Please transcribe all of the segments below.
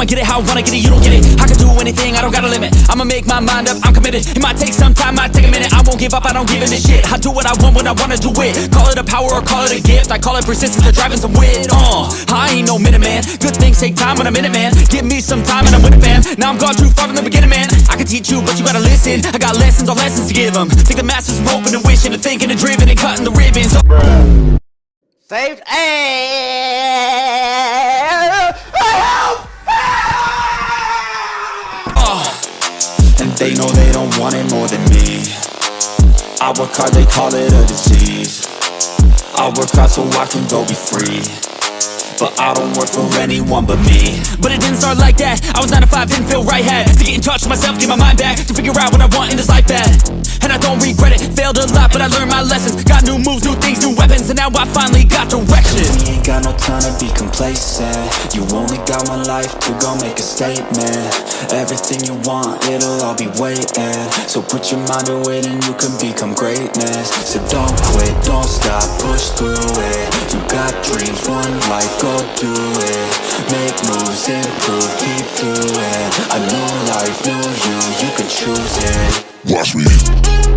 I'ma get it how I wanna get it, you don't get it. I can do anything, I don't got a limit. I'ma make my mind up, I'm committed. It might take some time, might take a minute. I won't give up, I don't give in a shit. I do what I want when I wanna do it. Call it a power or call it a gift. I call it persistence or driving some wit uh, I ain't no minute man Good things take time when I'm in it man Give me some time and I'm with it fam. Now I'm gone too far from the beginning man. I can teach you but you gotta listen. I got lessons on lessons to give them Take the masters from hoping and wishing and thinking and driven and cutting the ribbons. Saved. And they know they don't want it more than me. I work hard, they call it a disease. I work hard so I can go be free But I don't work for anyone but me. But it didn't start like that. I was 9 to 5, didn't feel right Had to get in touch with myself, get my mind back To figure out what I want in this life bad And I don't regret it, failed a lot But I learned my lessons. Got new moves, new things, new weapons And now I finally got direction. We ain't got no time to be complacent. You only got one life to go make a statement. Everything you want, it'll all be waiting. So put your mind to it and you can become greatness. So don't quit, don't stop, push through it. You got dreams, one life, go do it. Make moves, improve, keep doing. A new life, new you, you can choose it. Watch me.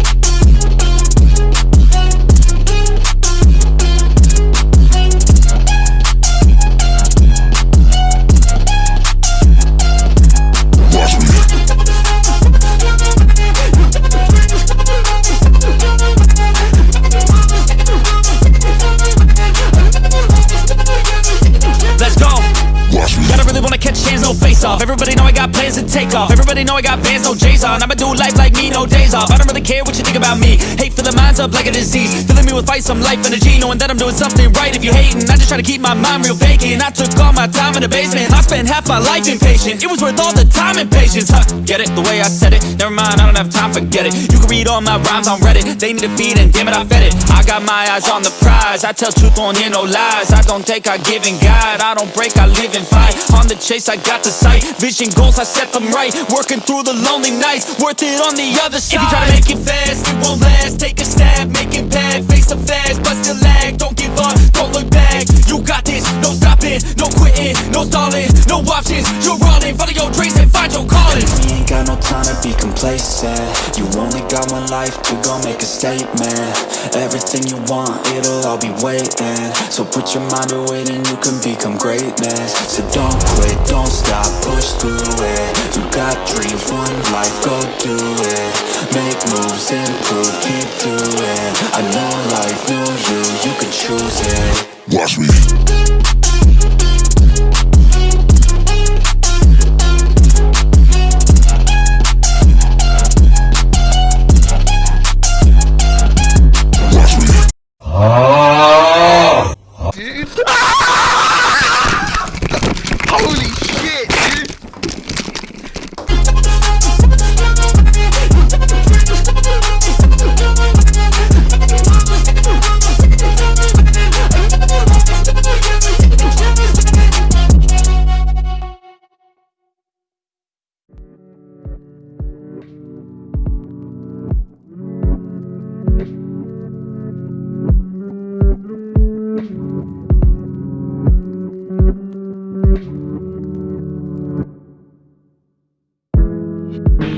No face off. Everybody know I got plans to take off. Everybody know I got bands, no J's on. I'ma do life like me, no days off. I don't really care what you think about me. Hate fill the minds up like a disease. Filling me with fight, some life energy Knowing that I'm doing something right. If you hating, I just try to keep my mind real vacant. I took all my time in the basement. I spent half my life impatient. It was worth all the time and patience huh, Get it, the way I said it. Never mind, I don't have time, forget it. You can read all my rhymes on Reddit. They need a feed and damn it, I fed it. I got my eyes on the prize. I tell truth, won't hear no lies. I don't take, I give and guide. I don't break, I live and fight. On the chase, I got the sight. Vision goals, I set them right. Working through the lonely nights. Worth it on the other side If you try to make it fast, it won't last. Take a stab, make it bad. Face the fast, but still lag. Don't give up, don't look back. You got this, no stopping No quitting, no stalling No options, you're running Follow your dreams your calling We ain't got no time to be complacent. You only got one life to go make a statement. Everything you want, it'll all be waiting. So put your mind to it and you can become greatness. So don't quit, don't stop, push through it. You got dreams, one life, go do it. Make moves, improve, keep doing. I know life, new you, you can choose it. Watch me. you